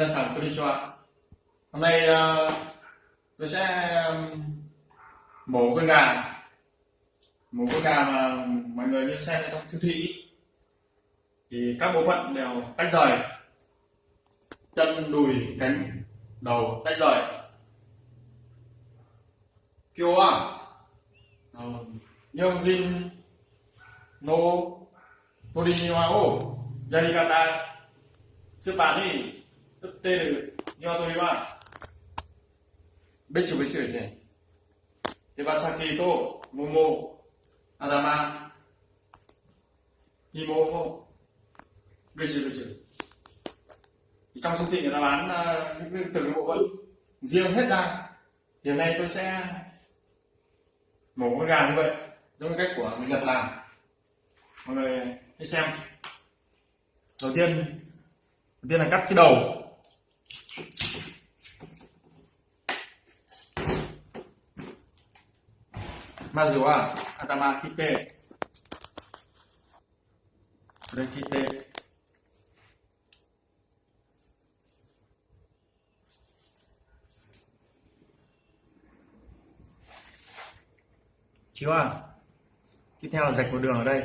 皆さんこんにちは hôm nay uh, tôi sẽ um, mổ con gà mổ con gà mà mọi người như xem trong siêu thị thì các bộ phận đều tách rời chân đùi cánh đầu tách rời kêu à nhưng jin no tori ni wa o yarikata スーパーに 売ってる鶏はべちょべちょですね。手羽先と桃、頭、芋もべちょべちょ。Trong siêu thị người ta bán uh, những từng bộ phận riêng hết ra. Điều này tôi sẽ mổ con gà như vậy, giống cách của người Nhật làm. Mọi người hãy xem. Đầu tiên đầu tiên là cắt cái đầu mazu chiếu à tiếp theo là rạch một đường ở đây.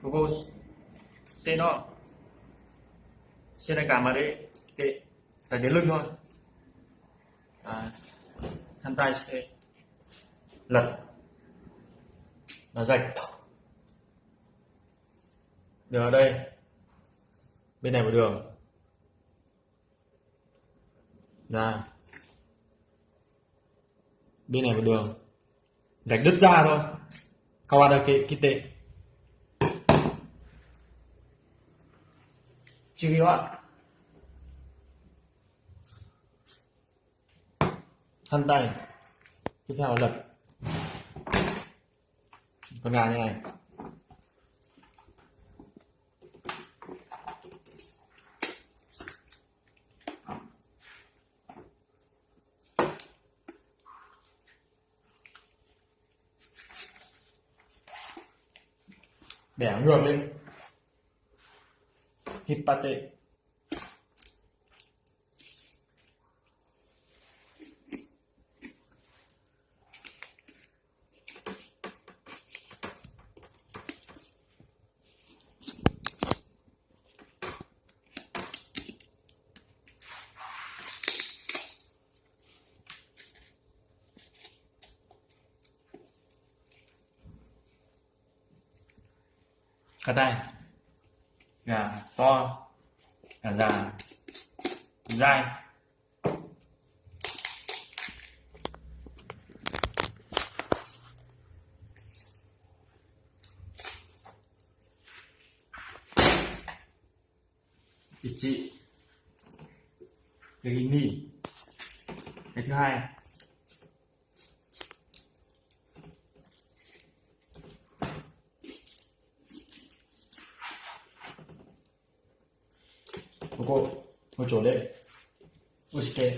Propose nó trên tay cầm vào đấy cái tại đến lưng thôi. À, khăn tay sẽ lật là rạch. Đường ở đây bên này một đường. Ra. Bên này một đường. Rạch đứt ra thôi. Các bạn được cái, cái tệ. chỉ vì hoạn thân tay. Tiếp theo là lật con gà như này. Bẻ ngược lên. Hippate. Cái đây gà to gà già dai. Chị cái nghỉ cái thứ hai. Cô một chỗ đấy. Ushite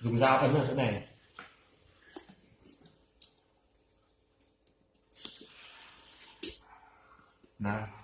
dùng dao ấn vào chỗ này. Nào.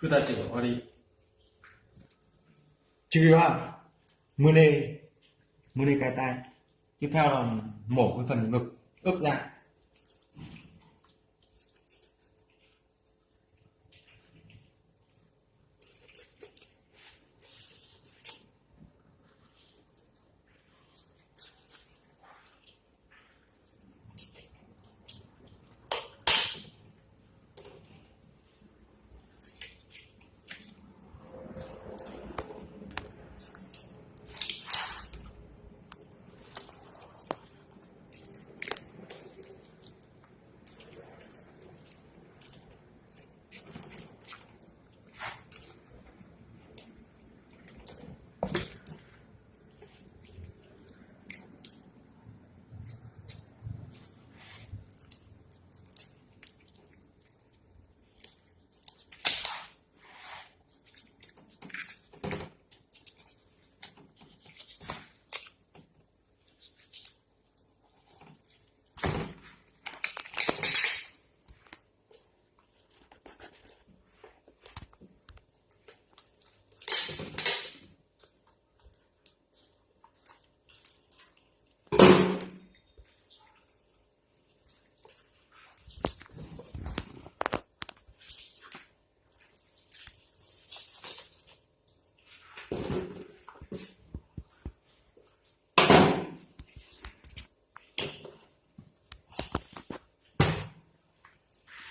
그다지 와리. 중요한 문의 문의 cái tay tiếp theo là mổ cái phần ngực ức ra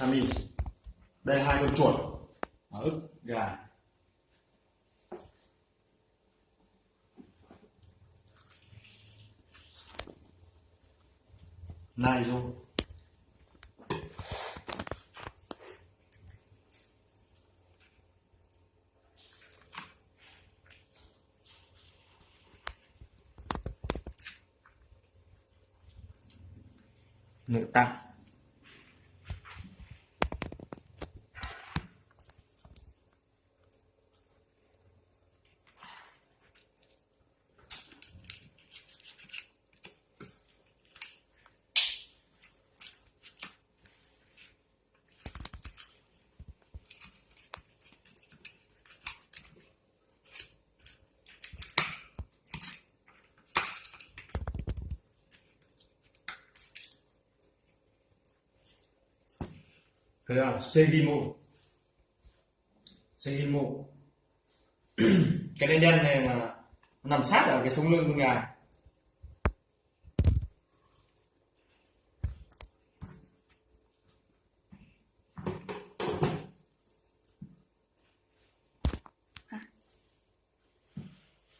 sami đây là hai con chuột. Ở ức gà. Naizo nội tăng Thế là Segimo Segimo cái đen đen này mà nó nằm sát ở cái sống lưng con gà.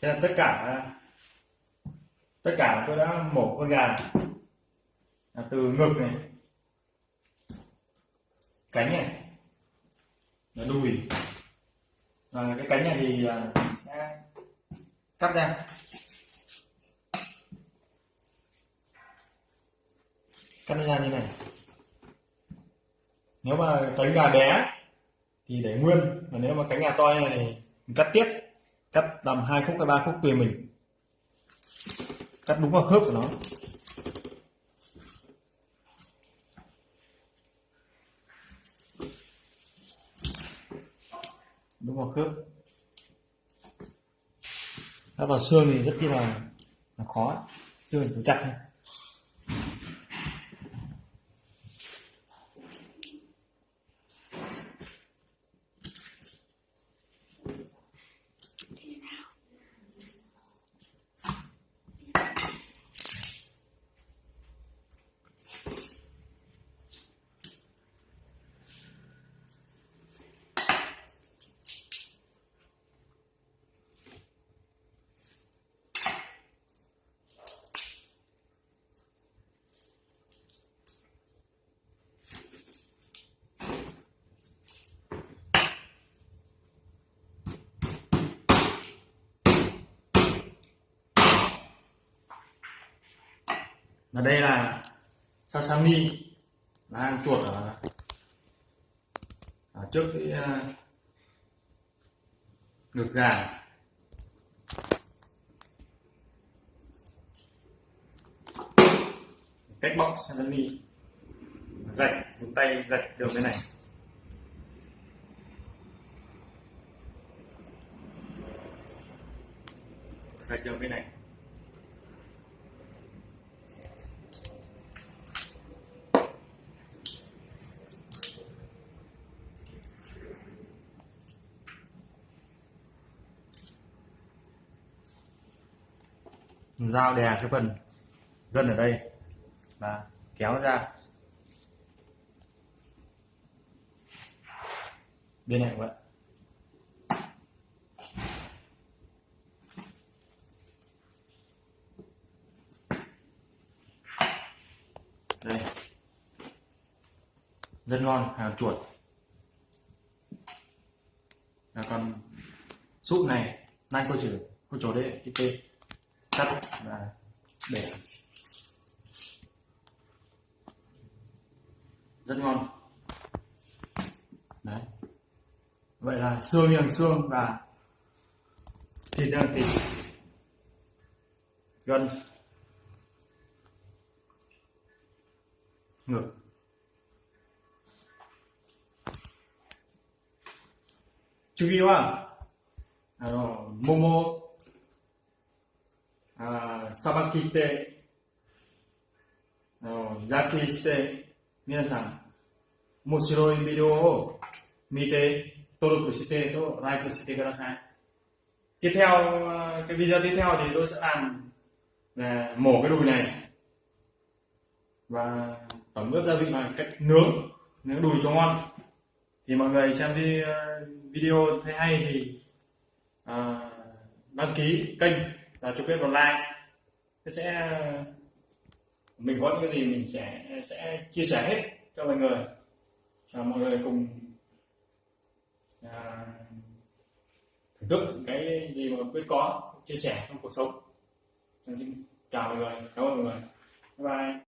Thế là tất cả tất cả tôi đã mổ con gà. Từ ngực này cánh này. Là đùi. Và cái cánh này thì à, mình sẽ cắt ra. Cắt ra như này. Nếu mà cánh gà bé thì để nguyên. Và nếu mà cánh gà to như này thì mình cắt tiếp. Cắt tầm hai khúc hay ba khúc tùy mình. Cắt đúng vào khớp của nó. Đúng vào khớp. Đã vào xương thì rất là, là khó. Xương phải chặt là đây là sasami là hang chuột ở, ở trước cái uh, ngực gà. Cách bóc sasami rạch dùng tay rạch đường cái này. Rạch đường cái này. Dao đè cái phần gân ở đây và kéo ra. Bên này vậy đây. Rất ngon, hàng chuột. Là con súp này nay cô chữ cô chỗ đấy, cái tên sắt và để rất ngon. Đấy. Vậy là xương liền xương và thịt liền thịt. Gân ngực. Chú ý không? あの、桃あさばきって、あの、焼きして、皆さん、面白いビデオを見て、登録してと、like してください。Tiếp theo, ờ, cái video tiếp theo thì tôi sẽ làm là mổ cái đùi này và tẩm ướp gia vị bằng cách nướng nướng đùi cho ngon thì mọi người xem đi ờ, video thấy hay thì ờ, đăng ký kênh là chụp kết online like sẽ mình có những cái gì mình sẽ sẽ chia sẻ hết cho mọi người. Và mọi người cùng à, thưởng thức cái gì mà quyết có chia sẻ trong cuộc sống. Xin chào mọi người. Cảm ơn mọi người. Bye bye.